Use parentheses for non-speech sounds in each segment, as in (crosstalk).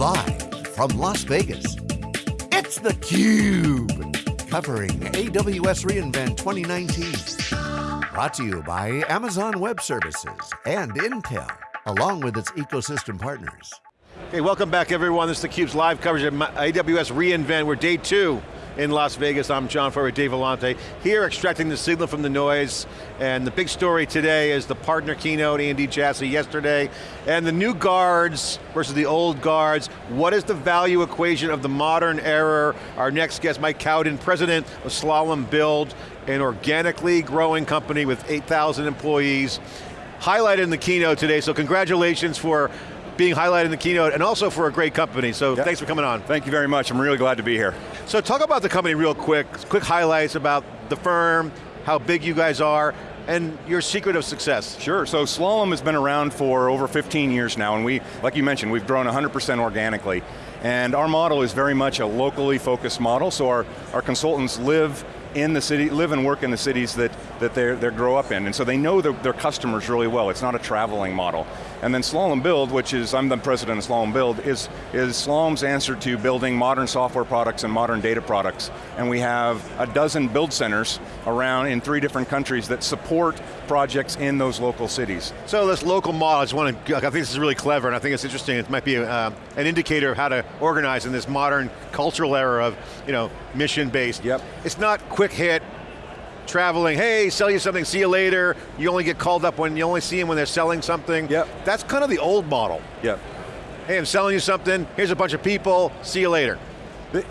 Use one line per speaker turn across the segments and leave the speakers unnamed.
Live from Las Vegas, it's theCUBE. Covering AWS reInvent 2019. Brought to you by Amazon Web Services and Intel, along with its ecosystem partners.
Hey, welcome back everyone. This is theCUBE's live coverage of AWS reInvent. We're day two in Las Vegas. I'm John Furrier, Dave Vellante, here extracting the signal from the noise. And the big story today is the partner keynote, Andy Jassy yesterday, and the new guards versus the old guards. What is the value equation of the modern era? Our next guest, Mike Cowden, president of Slalom Build, an organically growing company with 8,000 employees. Highlighted in the keynote today, so congratulations for being highlighted in the keynote and also for a great company, so yep. thanks for coming on.
Thank you very much, I'm really glad to be here.
So talk about the company real quick, quick highlights about the firm, how big you guys are, and your secret of success.
Sure, so Slalom has been around for over 15 years now, and we, like you mentioned, we've grown 100% organically. And our model is very much a locally focused model, so our, our consultants live in the city, live and work in the cities that, that they grow up in, and so they know their, their customers really well. It's not a traveling model. And then Slalom Build, which is, I'm the president of Slalom Build, is, is Slalom's answer to building modern software products and modern data products. And we have a dozen build centers around in three different countries that support projects in those local cities.
So this local model, I just want to, I think this is really clever and I think it's interesting. It might be a, uh, an indicator of how to organize in this modern cultural era of you know, mission-based.
Yep.
It's not quick hit, traveling, hey, sell you something, see you later. You only get called up when you only see them when they're selling something.
Yep.
That's kind of the old model.
Yep.
Hey, I'm selling you something, here's a bunch of people, see you later.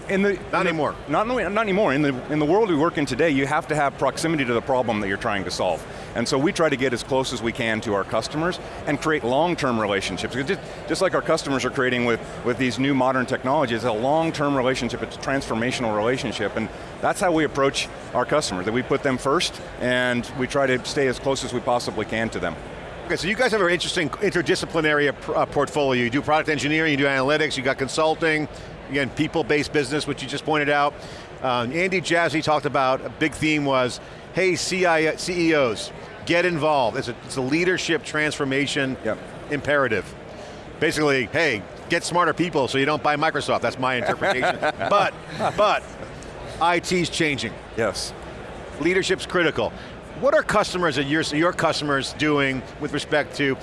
In the,
not
in
anymore.
The, not, not anymore. In the, in the world we work in today, you have to have proximity to the problem that you're trying to solve. And so we try to get as close as we can to our customers and create long-term relationships. Just, just like our customers are creating with, with these new modern technologies, a long-term relationship, it's a transformational relationship, and that's how we approach our customers, that we put them first, and we try to stay as close as we possibly can to them.
Okay, so you guys have an interesting interdisciplinary uh, portfolio. You do product engineering, you do analytics, you got consulting, again, people-based business, which you just pointed out. Um, Andy Jassy talked about, a big theme was, hey CI, CEOs, get involved. It's a, it's a leadership transformation
yep.
imperative. Basically, hey, get smarter people so you don't buy Microsoft, that's my interpretation. (laughs) but, but, IT's changing.
Yes.
Leadership's critical. What are customers, your, your customers doing with respect to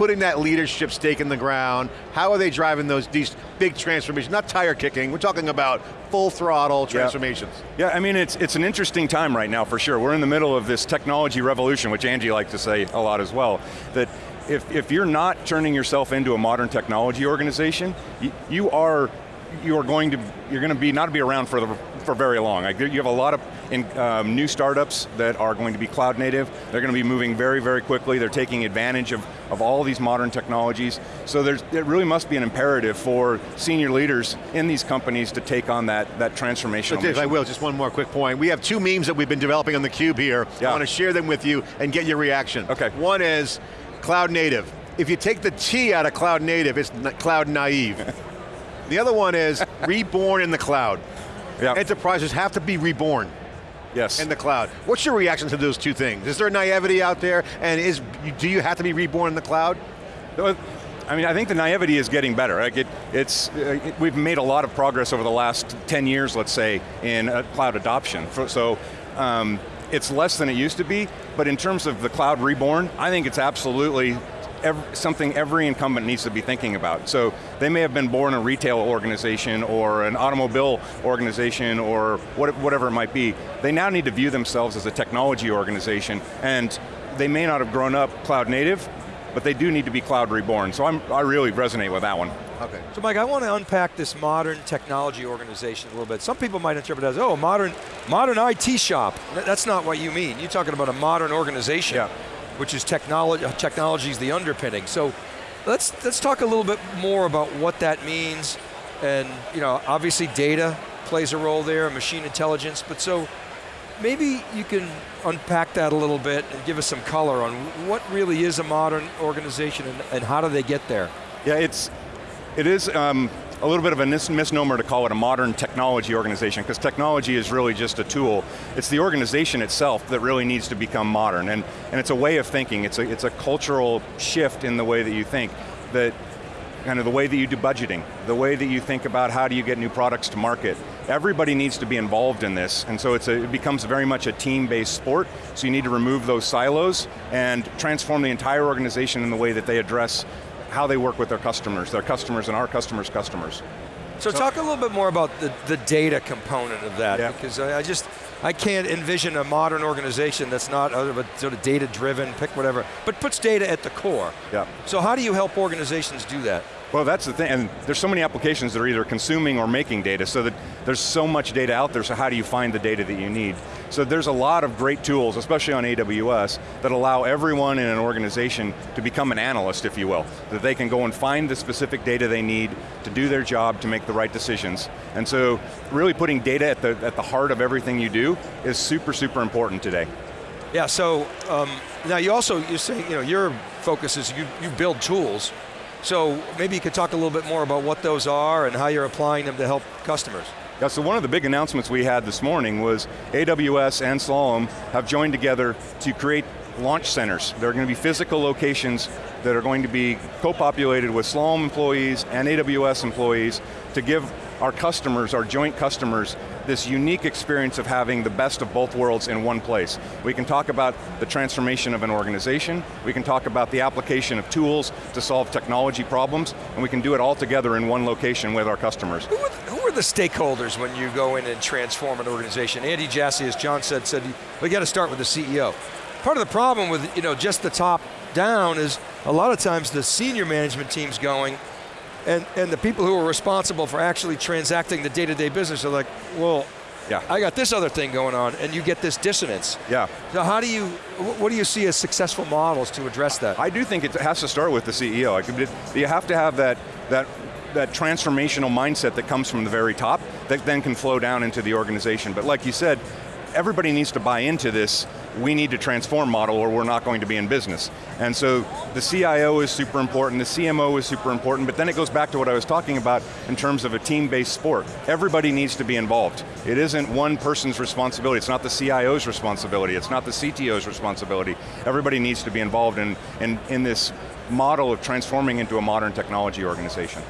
putting that leadership stake in the ground? How are they driving those these big transformations? Not tire kicking, we're talking about full throttle transformations.
Yeah, yeah I mean, it's, it's an interesting time right now for sure. We're in the middle of this technology revolution, which Andy likes to say a lot as well, that if, if you're not turning yourself into a modern technology organization, you, you are you are going to, you're going to be, not be around for, the, for very long. you have a lot of in, um, new startups that are going to be cloud native. They're going to be moving very, very quickly. They're taking advantage of, of all these modern technologies. So there's, it really must be an imperative for senior leaders in these companies to take on that, that transformation.
So Dave, I will, just one more quick point. We have two memes that we've been developing on theCUBE here. Yeah. I want to share them with you and get your reaction.
Okay.
One is cloud native. If you take the T out of cloud native, it's cloud naive. (laughs) The other one is reborn in the cloud.
Yep.
Enterprises have to be reborn.
Yes.
In the cloud. What's your reaction to those two things? Is there naivety out there, and is do you have to be reborn in the cloud?
I mean, I think the naivety is getting better. Like it, it's, uh, it, we've made a lot of progress over the last 10 years, let's say, in uh, cloud adoption. So, um, it's less than it used to be, but in terms of the cloud reborn, I think it's absolutely every, something every incumbent needs to be thinking about. So they may have been born a retail organization or an automobile organization or what, whatever it might be. They now need to view themselves as a technology organization and they may not have grown up cloud native, but they do need to be cloud reborn. So I'm, I really resonate with that one.
Okay. So Mike, I want to unpack this modern technology organization a little bit. Some people might interpret it as, oh, modern, modern IT shop. That's not what you mean. You're talking about a modern organization.
Yeah
which is technology, technology is the underpinning. So let's, let's talk a little bit more about what that means. And you know, obviously data plays a role there, machine intelligence, but so maybe you can unpack that a little bit and give us some color on what really is a modern organization and, and how do they get there?
Yeah, it's, it is, um, a little bit of a misnomer to call it a modern technology organization, because technology is really just a tool. It's the organization itself that really needs to become modern, and, and it's a way of thinking, it's a, it's a cultural shift in the way that you think, that kind of the way that you do budgeting, the way that you think about how do you get new products to market. Everybody needs to be involved in this, and so a, it becomes very much a team-based sport, so you need to remove those silos and transform the entire organization in the way that they address how they work with their customers, their customers and our customers' customers.
So, talk a little bit more about the, the data component of that,
Yeah.
because I, I just, I can't envision a modern organization that's not other but sort of data driven, pick whatever, but puts data at the core.
Yeah.
So how do you help organizations do that?
Well, that's the thing, and there's so many applications that are either consuming or making data, so that there's so much data out there, so how do you find the data that you need? So there's a lot of great tools, especially on AWS, that allow everyone in an organization to become an analyst, if you will. That they can go and find the specific data they need to do their job to make the right decisions. And so really putting data at the, at the heart of everything you do is super, super important today.
Yeah, so um, now you also, you're saying, you know, your focus is you, you build tools, so maybe you could talk a little bit more about what those are and how you're applying them to help customers.
Yeah, so one of the big announcements we had this morning was AWS and Slalom have joined together to create launch centers. There are going to be physical locations that are going to be co-populated with Slalom employees and AWS employees to give our customers, our joint customers, this unique experience of having the best of both worlds in one place. We can talk about the transformation of an organization, we can talk about the application of tools to solve technology problems, and we can do it all together in one location with our customers.
Who are, who are the stakeholders when you go in and transform an organization? Andy Jassy, as John said, said we got to start with the CEO. Part of the problem with you know just the top down is a lot of times the senior management team's going, and, and the people who are responsible for actually transacting the day-to-day business are like, well,
Yeah.
I got this other thing going on, and you get this dissonance.
Yeah.
So how do you, what do you see as successful models to address that?
I do think it has to start with the CEO. You have to have that, that, that transformational mindset that comes from the very top that then can flow down into the organization. But like you said, everybody needs to buy into this, we need to transform model or we're not going to be in business. And so the CIO is super important, the CMO is super important, but then it goes back to what I was talking about in terms of a team-based sport. Everybody needs to be involved. It isn't one person's responsibility, it's not the CIO's responsibility, it's not the CTO's responsibility. Everybody needs to be involved in, in, in this model of transforming into a modern technology organization.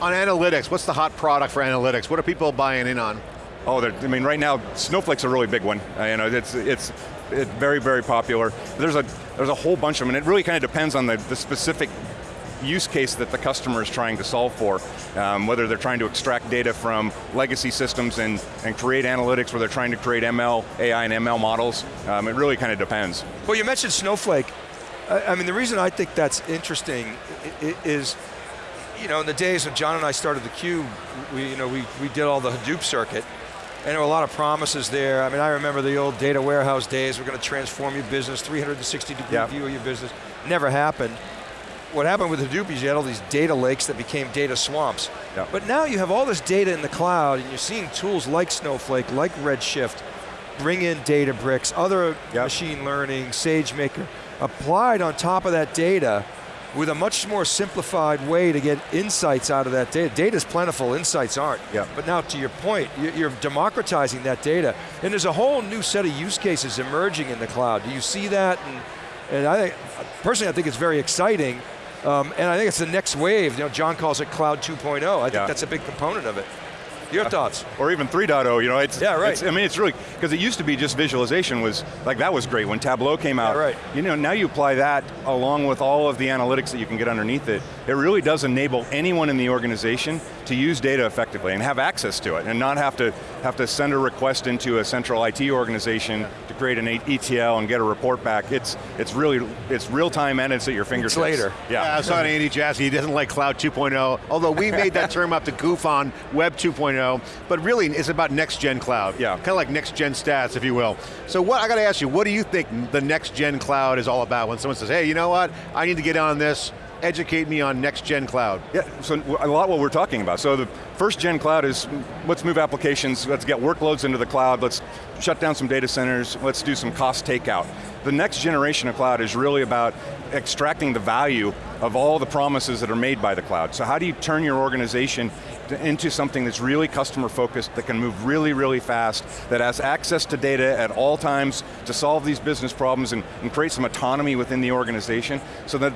On analytics, what's the hot product for analytics? What are people buying in on?
Oh, I mean, right now, Snowflake's a really big one. Uh, you know, it's, it's, it's very, very popular. There's a, there's a whole bunch of them, and it really kind of depends on the, the specific use case that the customer is trying to solve for. Um, whether they're trying to extract data from legacy systems and, and create analytics, where they're trying to create ML, AI and ML models. Um, it really kind of depends.
Well, you mentioned Snowflake. I, I mean, the reason I think that's interesting is, you know, in the days when John and I started theCUBE, we, you know, we, we did all the Hadoop circuit, and there were a lot of promises there. I mean, I remember the old data warehouse days, we're going to transform your business, 360 degree
Yeah.
view of your business. Never happened. What happened with Hadoop is you had all these data lakes that became data swamps.
Yeah.
But now you have all this data in the cloud, and you're seeing tools like Snowflake, like Redshift, bring in Databricks, other
Yep.
machine learning, SageMaker, applied on top of that data with a much more simplified way to get insights out of that data. Data's plentiful, insights aren't.
Yeah.
But now to your point, you- you're democratizing that data, and there's a whole new set of use cases emerging in the cloud. Do you see that? And, and I think, personally, I think it's very exciting, um, and I think it's the next wave. You know, John calls it Cloud 2.0. I think
Yeah.
that's a big component of it. Your thoughts?
Or even 3.0, you know, it's,
Yeah, right.
it's- I mean, it's really, because it used to be just visualization was, like that was great when Tableau came out.
Yeah, right.
You know, now you apply that along with all of the analytics that you can get underneath it, it really does enable anyone in the organization to use data effectively and have access to it and not have to, have to send a request into a central IT organization to create an ETL and get a report back. It's, it's really, it's real time and it's at your fingertips.
later.
Yeah, I saw talking to Andy Jassy, he doesn't like Cloud 2.0, although we made that term up to goof on Web 2.0, but really it's about next gen cloud.
Yeah.
Kind of like next gen stats, if you will. So what, I got to ask you, what do you think the next gen cloud is all about when someone says, hey, you know what, I need to get on this, educate me on next gen cloud.
Yeah, so a lot what we're talking about. So the first gen cloud is, let's move applications, let's get workloads into the cloud, let's shut down some data centers, let's do some cost takeout. the next generation of cloud is really about extracting the value of all the promises that are made by the cloud. So how do you turn your organization to- into something that's really customer focused, that can move really, really fast, that has access to data at all times to solve these business problems and, and create some autonomy within the organization. So that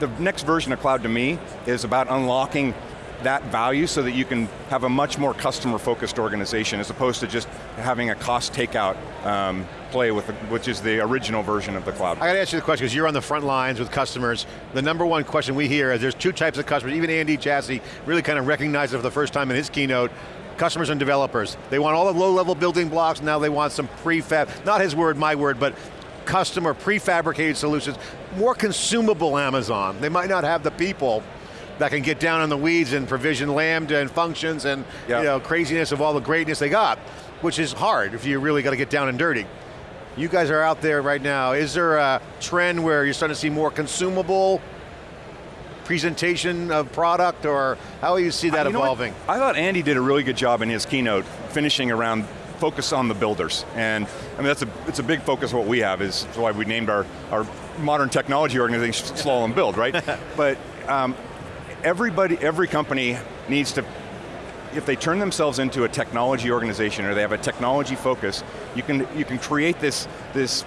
the next version of cloud to me is about unlocking that value so that you can have a much more customer focused organization as opposed to just having a cost takeout um, play with, the, which is the original version of the cloud.
I got to ask you the question because you're on the front lines with customers. The number one question we hear is there's two types of customers. Even Andy Jassy really kind of recognized it for the first time in his keynote. Customers and developers. They want all the low-level building blocks. Now they want some prefab. Not his word, my word, but customer prefabricated solutions. More consumable Amazon. They might not have the people that can get down in the weeds and provision lambda and functions and
Yeah.
you know craziness of all the greatness they got, which is hard if you really got to get down and dirty. You guys are out there right now. Is there a trend where you're starting to see more consumable presentation of product or how do you see that
You
evolving?
I thought Andy did a really good job in his keynote, finishing around focus on the builders. And I mean, that's a, it's a big focus of what we have, is why we named our, our modern technology organization Slalom Build, right? (laughs) but um, everybody, every company needs to if they turn themselves into a technology organization or they have a technology focus, you can, you can create this, this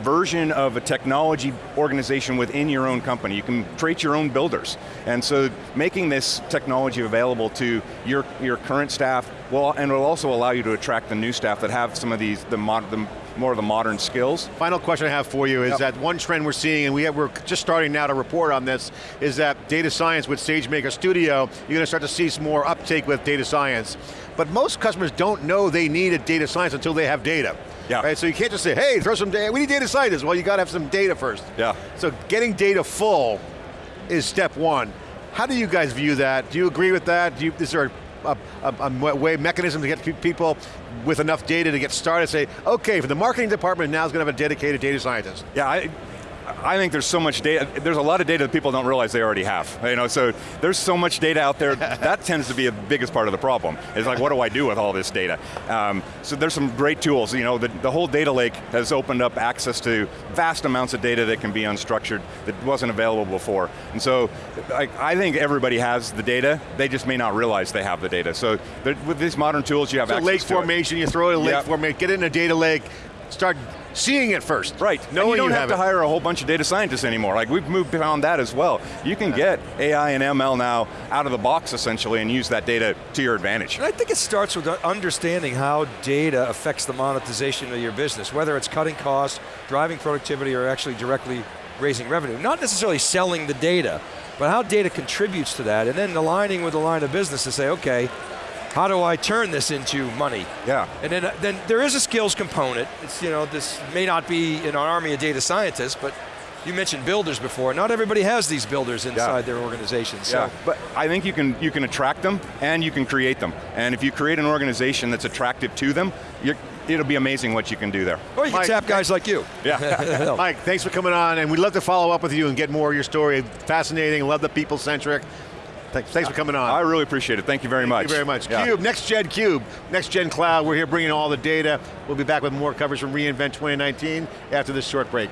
version of a technology organization within your own company. You can create your own builders. And so making this technology available to your, your current staff, well, and will also allow you to attract the new staff that have some of these, the, mod, the more of the modern skills.
Final question I have for you is
Yep.
that one trend we're seeing, and we have, we're just starting now to report on this, is that data science with SageMaker Studio, you're going to start to see some more uptake with data science. But most customers don't know they need a data science until they have data.
Yeah.
Right, so you can't just say, hey, throw some data, we need data scientists. Well, you got to have some data first.
Yeah.
So getting data full is step one. How do you guys view that? Do you agree with that? Do you, is there a, a, a way, mechanism to get people with enough data to get started, say, okay, for the marketing department now is going to have a dedicated data scientist?
Yeah, I, I think there's so much data, there's a lot of data that people don't realize they already have. You know, so there's so much data out there, (laughs) that tends to be the biggest part of the problem. It's like, what do I do with all this data? Um, so there's some great tools, you know, the, the whole data lake has opened up access to vast amounts of data that can be unstructured that wasn't available before. And so I, I think everybody has the data, they just may not realize they have the data. So with these modern tools, you have
So
access
lake formation, you throw it in a lake
Yep.
formation, get it in a data lake, start seeing it first.
Right,
Knowing
and you don't
you
have,
have
to hire a whole bunch of data scientists anymore. Like we've moved beyond that as well. You can get AI and ML now out of the box essentially and use that data to your advantage.
And I think it starts with understanding how data affects the monetization of your business, whether it's cutting costs, driving productivity, or actually directly raising revenue. Not necessarily selling the data, but how data contributes to that, and then aligning with the line of business to say, okay, how do I turn this into money?
Yeah.
And then, uh, then there is a skills component. It's, you know, this may not be in an army of data scientists, but you mentioned builders before. Not everybody has these builders inside their organizations. So
Yeah, but I think you can, you can attract them and you can create them. And if you create an organization that's attractive to them, you're, it'll be amazing what you can do there.
Or you can tap guys like you.
Yeah. (laughs) (laughs)
Mike, thanks for coming on, and we'd love to follow up with you and get more of your story. Fascinating, love the people-centric. Thanks, thanks for coming on.
I really appreciate it. Thank you very much.
Thank you very much.
Yeah.
Cube, Next Gen Cube, Next Gen Cloud. We're here bringing all the data. We'll be back with more coverage from reInvent 2019 after this short break.